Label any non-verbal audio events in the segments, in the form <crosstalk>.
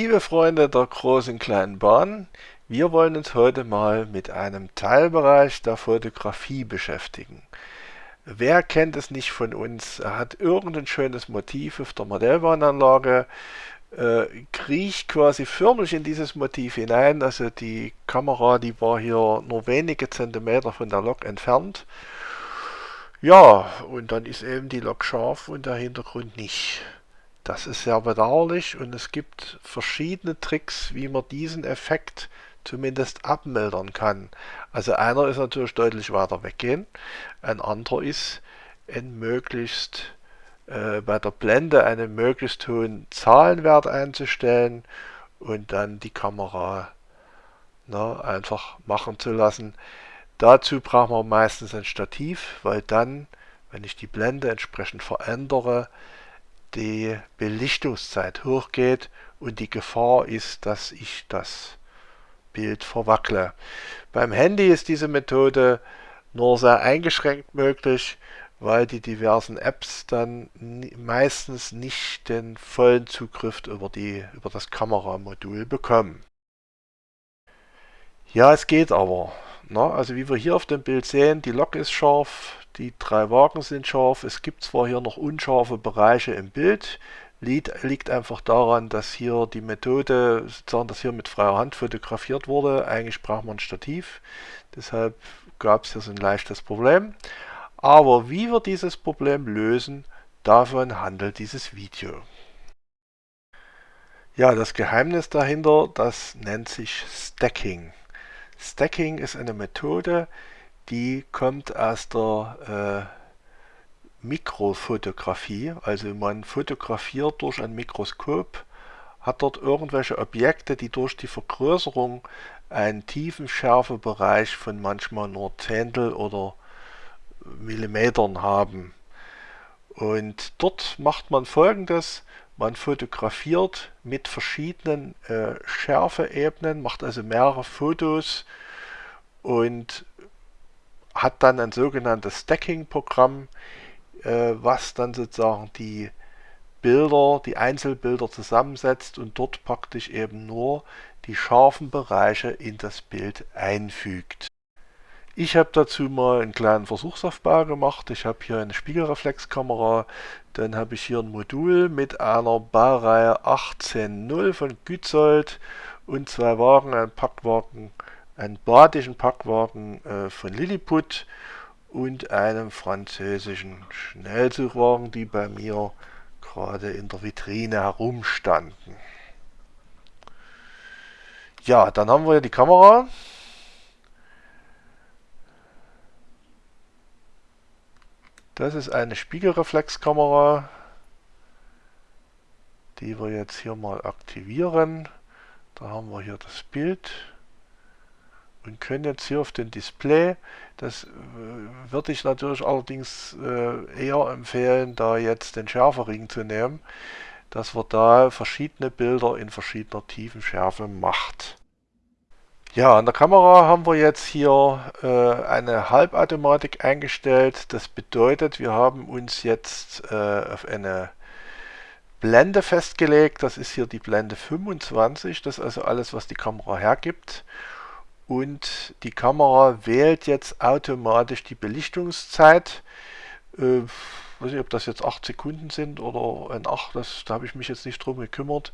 Liebe Freunde der großen kleinen Bahn, wir wollen uns heute mal mit einem Teilbereich der Fotografie beschäftigen. Wer kennt es nicht von uns? Hat irgendein schönes Motiv auf der Modellbahnanlage, äh, kriecht quasi förmlich in dieses Motiv hinein. Also die Kamera, die war hier nur wenige Zentimeter von der Lok entfernt. Ja, und dann ist eben die Lok scharf und der Hintergrund nicht. Das ist sehr bedauerlich und es gibt verschiedene Tricks, wie man diesen Effekt zumindest abmildern kann. Also einer ist natürlich deutlich weiter weggehen, ein anderer ist ein möglichst äh, bei der Blende einen möglichst hohen Zahlenwert einzustellen und dann die Kamera na, einfach machen zu lassen. Dazu brauchen wir meistens ein Stativ, weil dann, wenn ich die Blende entsprechend verändere, die Belichtungszeit hochgeht und die Gefahr ist, dass ich das Bild verwackle. Beim Handy ist diese Methode nur sehr eingeschränkt möglich, weil die diversen Apps dann meistens nicht den vollen Zugriff über, die, über das Kameramodul bekommen. Ja, es geht aber. Na, also wie wir hier auf dem Bild sehen, die Lok ist scharf, die drei Wagen sind scharf. Es gibt zwar hier noch unscharfe Bereiche im Bild, liegt, liegt einfach daran, dass hier die Methode, sozusagen, dass hier mit freier Hand fotografiert wurde. Eigentlich braucht man ein Stativ, deshalb gab es hier so ein leichtes Problem. Aber wie wir dieses Problem lösen, davon handelt dieses Video. Ja, das Geheimnis dahinter, das nennt sich Stacking. Stacking ist eine Methode, die kommt aus der äh, Mikrofotografie. Also man fotografiert durch ein Mikroskop, hat dort irgendwelche Objekte, die durch die Vergrößerung einen Tiefenschärfebereich von manchmal nur Zehntel oder Millimetern haben. Und dort macht man folgendes, man fotografiert mit verschiedenen äh, Schärfeebenen, macht also mehrere Fotos und hat dann ein sogenanntes Stacking-Programm, äh, was dann sozusagen die Bilder, die Einzelbilder zusammensetzt und dort praktisch eben nur die scharfen Bereiche in das Bild einfügt. Ich habe dazu mal einen kleinen Versuchsaufbau gemacht. Ich habe hier eine Spiegelreflexkamera, dann habe ich hier ein Modul mit einer Baureihe 18.0 von Gützold und zwei Wagen, ein Packwagen einen badischen Packwagen äh, von Lilliput und einem französischen Schnellzugwagen, die bei mir gerade in der Vitrine herumstanden. Ja, dann haben wir hier die Kamera. Das ist eine Spiegelreflexkamera, die wir jetzt hier mal aktivieren. Da haben wir hier das Bild und können jetzt hier auf dem Display, das äh, würde ich natürlich allerdings äh, eher empfehlen, da jetzt den Schärfering zu nehmen, dass wir da verschiedene Bilder in verschiedener Tiefenschärfe macht. Ja, an der Kamera haben wir jetzt hier äh, eine Halbautomatik eingestellt. Das bedeutet, wir haben uns jetzt äh, auf eine Blende festgelegt. Das ist hier die Blende 25. Das ist also alles, was die Kamera hergibt und die Kamera wählt jetzt automatisch die Belichtungszeit. Äh, weiß nicht, ob das jetzt 8 Sekunden sind oder ein 8, das, da habe ich mich jetzt nicht drum gekümmert.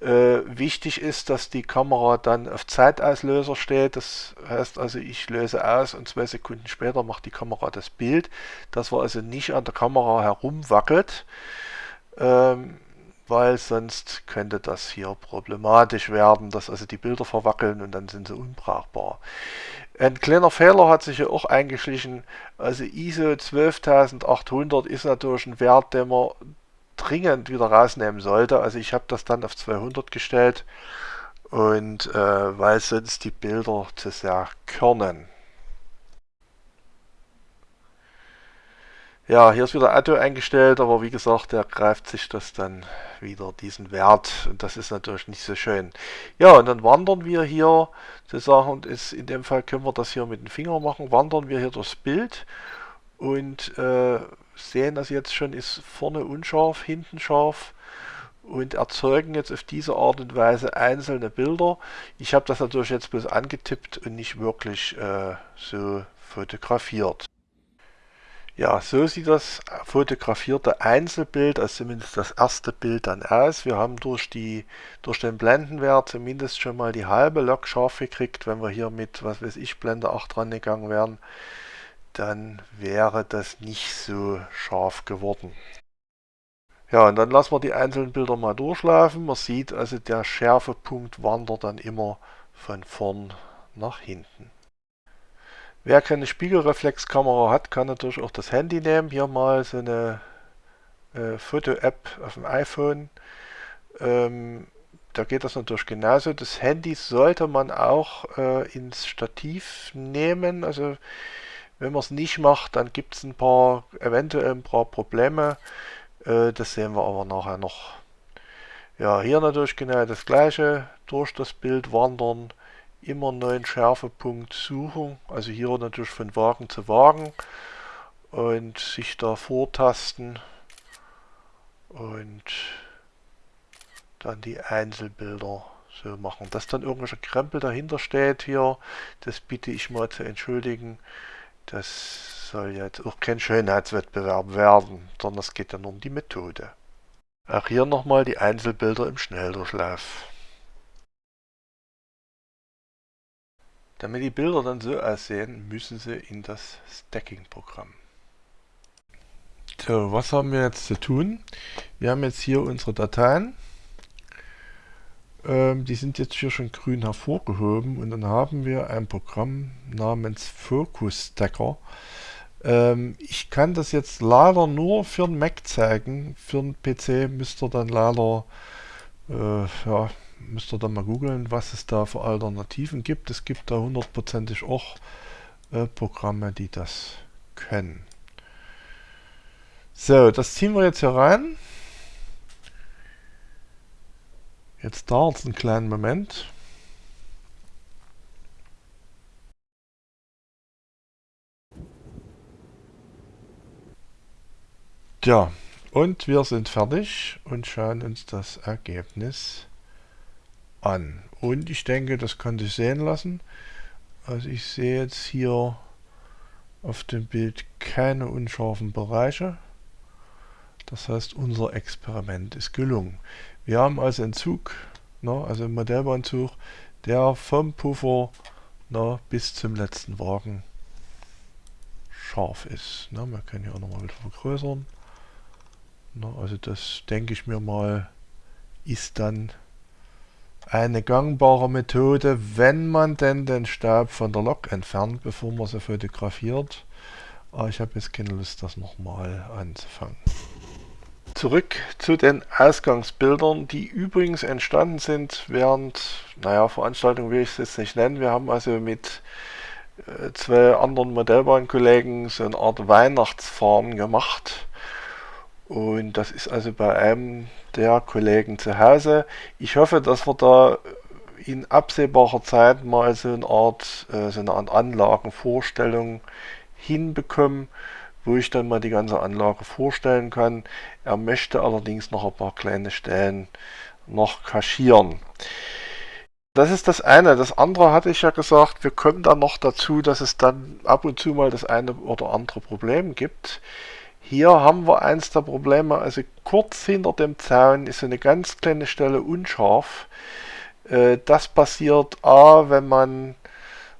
Äh, wichtig ist, dass die Kamera dann auf Zeitauslöser steht. Das heißt also, ich löse aus und zwei Sekunden später macht die Kamera das Bild. Dass wir also nicht an der Kamera herumwackelt. Ähm, weil sonst könnte das hier problematisch werden, dass also die Bilder verwackeln und dann sind sie unbrauchbar. Ein kleiner Fehler hat sich ja auch eingeschlichen, also ISO 12800 ist natürlich ein Wert, den man dringend wieder rausnehmen sollte. Also ich habe das dann auf 200 gestellt und äh, weil sonst die Bilder zu sehr körnen. Ja, hier ist wieder Auto eingestellt, aber wie gesagt, der greift sich das dann wieder, diesen Wert. Und das ist natürlich nicht so schön. Ja, und dann wandern wir hier, sozusagen, ist, in dem Fall können wir das hier mit dem Finger machen, wandern wir hier durchs Bild und äh, sehen, dass jetzt schon ist vorne unscharf, hinten scharf. und erzeugen jetzt auf diese Art und Weise einzelne Bilder. Ich habe das natürlich jetzt bloß angetippt und nicht wirklich äh, so fotografiert. Ja, so sieht das fotografierte Einzelbild, also zumindest das erste Bild dann aus. Wir haben durch, die, durch den Blendenwert zumindest schon mal die halbe Lok scharf gekriegt. Wenn wir hier mit, was weiß ich, Blende 8 rangegangen wären, dann wäre das nicht so scharf geworden. Ja, und dann lassen wir die einzelnen Bilder mal durchlaufen. Man sieht also, der Schärfepunkt wandert dann immer von vorn nach hinten. Wer keine Spiegelreflexkamera hat, kann natürlich auch das Handy nehmen. Hier mal so eine äh, Foto-App auf dem iPhone. Ähm, da geht das natürlich genauso. Das Handy sollte man auch äh, ins Stativ nehmen. Also wenn man es nicht macht, dann gibt es ein paar, eventuell ein paar Probleme. Äh, das sehen wir aber nachher noch. Ja, hier natürlich genau das gleiche. Durch das Bild wandern immer neuen Schärfepunkt suchen, also hier natürlich von Wagen zu Wagen und sich da vortasten und dann die Einzelbilder so machen. Dass dann irgendwelcher Krempel dahinter steht hier, das bitte ich mal zu entschuldigen. Das soll jetzt auch kein Schönheitswettbewerb werden, sondern es geht nur um die Methode. Auch hier nochmal die Einzelbilder im Schnelldurchlauf. Damit die Bilder dann so aussehen, müssen sie in das Stacking-Programm. So, was haben wir jetzt zu tun? Wir haben jetzt hier unsere Dateien. Ähm, die sind jetzt hier schon grün hervorgehoben und dann haben wir ein Programm namens Focus Stacker. Ähm, ich kann das jetzt leider nur für den Mac zeigen. Für den PC müsst ihr dann leider äh, ja, müsst ihr dann mal googeln, was es da für Alternativen gibt. Es gibt da hundertprozentig auch äh, Programme, die das können. So, das ziehen wir jetzt hier rein. Jetzt dauert es einen kleinen Moment. Ja, und wir sind fertig und schauen uns das Ergebnis an. Und ich denke, das kann sich sehen lassen. Also ich sehe jetzt hier auf dem Bild keine unscharfen Bereiche. Das heißt, unser Experiment ist gelungen. Wir haben also einen Zug, ne, also einen Modellbahnzug, der vom Puffer ne, bis zum letzten Wagen scharf ist. Ne, wir können hier auch nochmal wieder vergrößern. Ne, also das denke ich mir mal, ist dann eine gangbare Methode, wenn man denn den Staub von der Lok entfernt, bevor man sie fotografiert. Aber ich habe jetzt keine Lust, das nochmal anzufangen. Zurück zu den Ausgangsbildern, die übrigens entstanden sind während, naja, Veranstaltung will ich es jetzt nicht nennen. Wir haben also mit äh, zwei anderen Modellbahnkollegen so eine Art Weihnachtsfahren gemacht und das ist also bei einem der Kollegen zu Hause. Ich hoffe, dass wir da in absehbarer Zeit mal so eine Art, äh, so eine Art Anlagenvorstellung hinbekommen, wo ich dann mal die ganze Anlage vorstellen kann. Er möchte allerdings noch ein paar kleine Stellen noch kaschieren. Das ist das eine. Das andere hatte ich ja gesagt, wir kommen dann noch dazu, dass es dann ab und zu mal das eine oder andere Problem gibt. Hier haben wir eins der Probleme, also kurz hinter dem Zaun ist eine ganz kleine Stelle unscharf. Äh, das passiert A, wenn man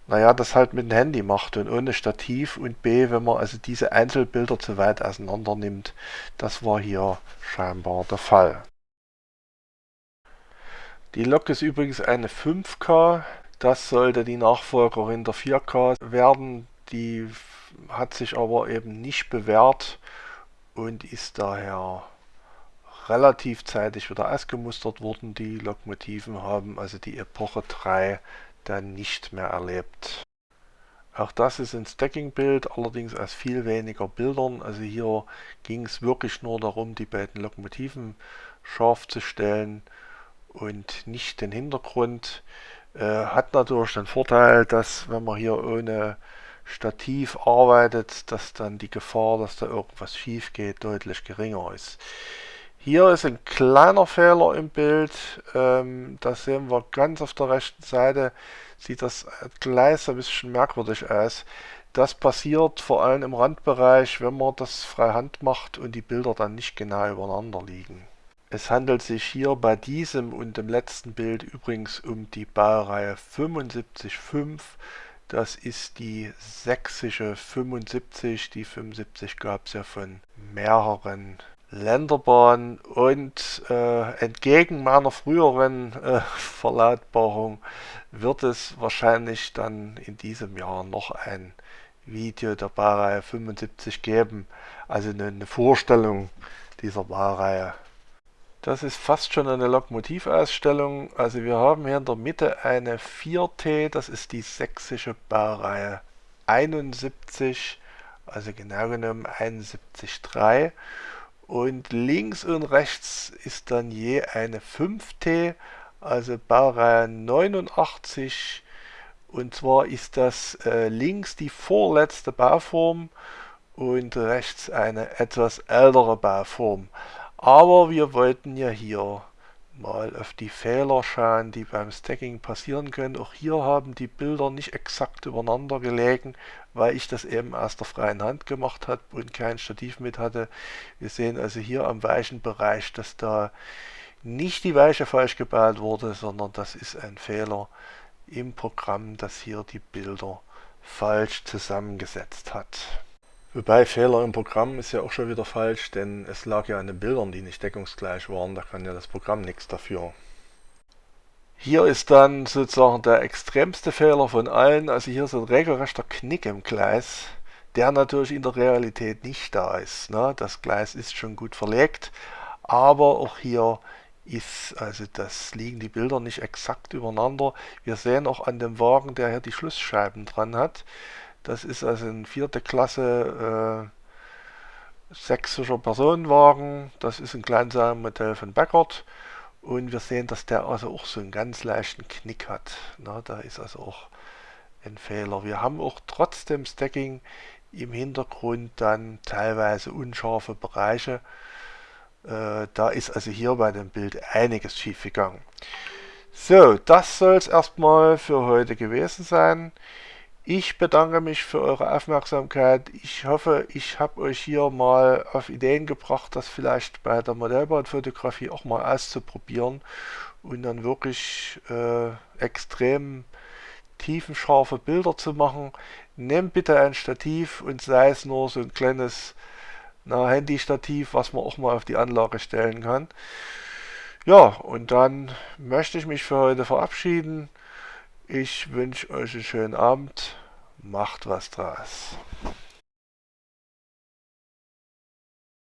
naja, das halt mit dem Handy macht und ohne Stativ und B, wenn man also diese Einzelbilder zu weit auseinander nimmt. Das war hier scheinbar der Fall. Die Lok ist übrigens eine 5K. Das sollte die Nachfolgerin der 4K werden. Die hat sich aber eben nicht bewährt und ist daher relativ zeitig wieder ausgemustert worden. Die Lokomotiven haben also die Epoche 3 dann nicht mehr erlebt. Auch das ist ein Stacking-Bild, allerdings aus viel weniger Bildern. Also hier ging es wirklich nur darum, die beiden Lokomotiven scharf zu stellen und nicht den Hintergrund. Äh, hat natürlich den Vorteil, dass wenn man hier ohne Stativ arbeitet, dass dann die Gefahr, dass da irgendwas schief geht, deutlich geringer ist. Hier ist ein kleiner Fehler im Bild. Ähm, das sehen wir ganz auf der rechten Seite. Sieht das Gleis ein bisschen merkwürdig aus. Das passiert vor allem im Randbereich, wenn man das freihand macht und die Bilder dann nicht genau übereinander liegen. Es handelt sich hier bei diesem und dem letzten Bild übrigens um die Baureihe 75.5. Das ist die sächsische 75. Die 75 gab es ja von mehreren Länderbahnen und äh, entgegen meiner früheren äh, <laughs> Verlautbarung wird es wahrscheinlich dann in diesem Jahr noch ein Video der Baureihe 75 geben, also eine, eine Vorstellung dieser Baureihe. Das ist fast schon eine Lokomotivausstellung. Also wir haben hier in der Mitte eine 4T, das ist die sächsische Baureihe 71, also genau genommen 71.3. Und links und rechts ist dann je eine 5T, also Baureihe 89. Und zwar ist das äh, links die vorletzte Bauform und rechts eine etwas ältere Bauform. Aber wir wollten ja hier mal auf die Fehler schauen, die beim Stacking passieren können. Auch hier haben die Bilder nicht exakt übereinander gelegen, weil ich das eben aus der freien Hand gemacht habe und kein Stativ mit hatte. Wir sehen also hier am weichen Bereich, dass da nicht die Weiche falsch gebaut wurde, sondern das ist ein Fehler im Programm, das hier die Bilder falsch zusammengesetzt hat. Wobei Fehler im Programm ist ja auch schon wieder falsch, denn es lag ja an den Bildern, die nicht deckungsgleich waren, da kann ja das Programm nichts dafür. Hier ist dann sozusagen der extremste Fehler von allen, also hier ist ein regelrechter Knick im Gleis, der natürlich in der Realität nicht da ist. Ne? Das Gleis ist schon gut verlegt, aber auch hier ist, also das liegen die Bilder nicht exakt übereinander. Wir sehen auch an dem Wagen, der hier die Schlussscheiben dran hat, das ist also ein vierte Klasse äh, sächsischer Personenwagen. Das ist ein Kleinsagenmodell von Beckert. Und wir sehen, dass der also auch so einen ganz leichten Knick hat. Na, da ist also auch ein Fehler. Wir haben auch trotzdem Stacking im Hintergrund dann teilweise unscharfe Bereiche. Äh, da ist also hier bei dem Bild einiges schief gegangen. So, das soll es erstmal für heute gewesen sein. Ich bedanke mich für eure Aufmerksamkeit. Ich hoffe, ich habe euch hier mal auf Ideen gebracht, das vielleicht bei der Modellbahnfotografie auch mal auszuprobieren und dann wirklich äh, extrem tiefenscharfe Bilder zu machen. Nehmt bitte ein Stativ und sei es nur so ein kleines Handy-Stativ, was man auch mal auf die Anlage stellen kann. Ja, und dann möchte ich mich für heute verabschieden. Ich wünsche euch einen schönen Abend. Macht was draus.